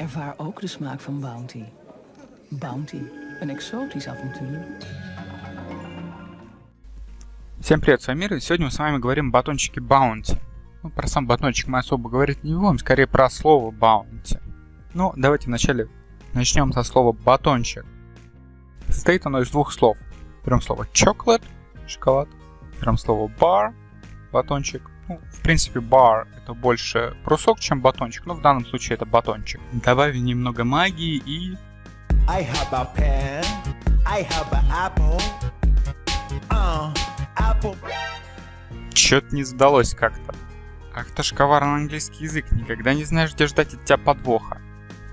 Ervaar ook de smaak van Bounty. Bounty, een exotisch avontuur. Всем привет, с вами Мир, и сегодня мы с вами говорим о батончике Bounty. Ну, про сам батончик мы особо говорить не будем, скорее про слово Bounty. Ну, давайте вначале начнем со слова батончик. Состоит оно из двух слов. Берем слово chocolate, шоколад, берем слово bar, батончик. Ну, в принципе, bar это больше брусок, чем батончик, но в данном случае это батончик. Добавим немного магии и... I have a pen, I have an apple, uh, apple. Чё-то не сдалось как-то. Ах ты ж коварный английский язык, никогда не знаешь, где ждать от тебя подвоха.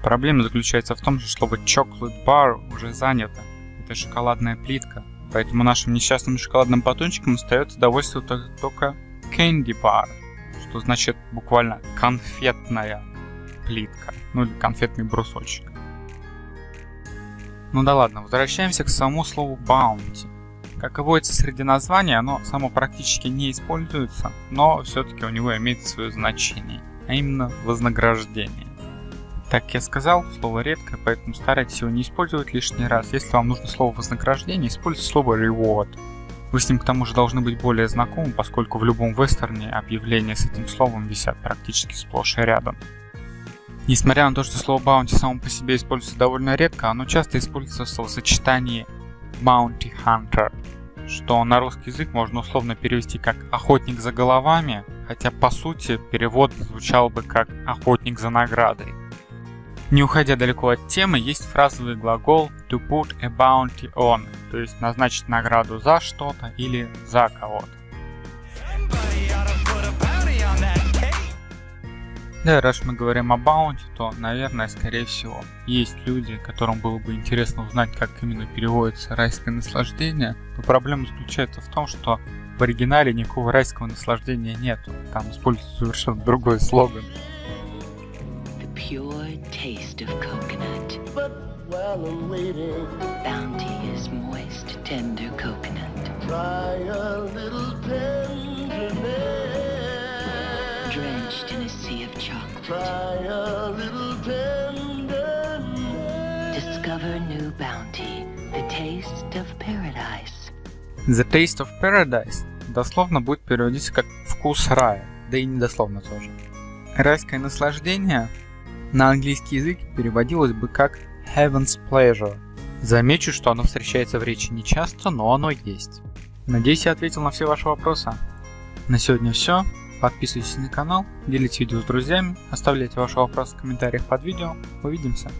Проблема заключается в том, что слово chocolate bar уже занято. Это шоколадная плитка. Поэтому нашим несчастным шоколадным батончиком остается довольствоваться только candy bar, что значит буквально конфетная плитка, ну или конфетный брусочек. Ну да ладно, возвращаемся к самому слову bounty. Как и водится среди названий, оно само практически не используется, но все-таки у него имеет свое значение, а именно вознаграждение. Так я сказал, слово редкое, поэтому старайтесь его не использовать лишний раз. Если вам нужно слово вознаграждение, используйте слово reward. Вы с ним к тому же должны быть более знакомы, поскольку в любом вестерне объявления с этим словом висят практически сплошь и рядом. Несмотря на то, что слово bounty само по себе используется довольно редко, оно часто используется в словосочетании bounty hunter, что на русский язык можно условно перевести как охотник за головами, хотя по сути перевод звучал бы как охотник за наградой. Не уходя далеко от темы, есть фразовый глагол to put a bounty on, то есть назначить награду за что-то или за кого-то. Да, раз мы говорим о баунти, то, наверное, скорее всего, есть люди, которым было бы интересно узнать, как именно переводится райское наслаждение, но проблема заключается в том, что в оригинале никакого райского наслаждения нет. Там используется совершенно другой слоган. Pure taste of coconut. But while I'm waiting, Bounty is moist, tender coconut. try a little tenderness. Drenched in a sea of chocolate. Try a little tenderness. Discover new bounty. The taste of paradise. The Taste of Paradise дословно будет переводиться как «вкус рая», да и недословно тоже. Райское наслаждение на английский язык переводилось бы как Heaven's Pleasure. Замечу, что оно встречается в речи не часто, но оно есть. Надеюсь, я ответил на все ваши вопросы. На сегодня все. Подписывайтесь на канал, делитесь видео с друзьями, оставляйте ваши вопросы в комментариях под видео. Увидимся!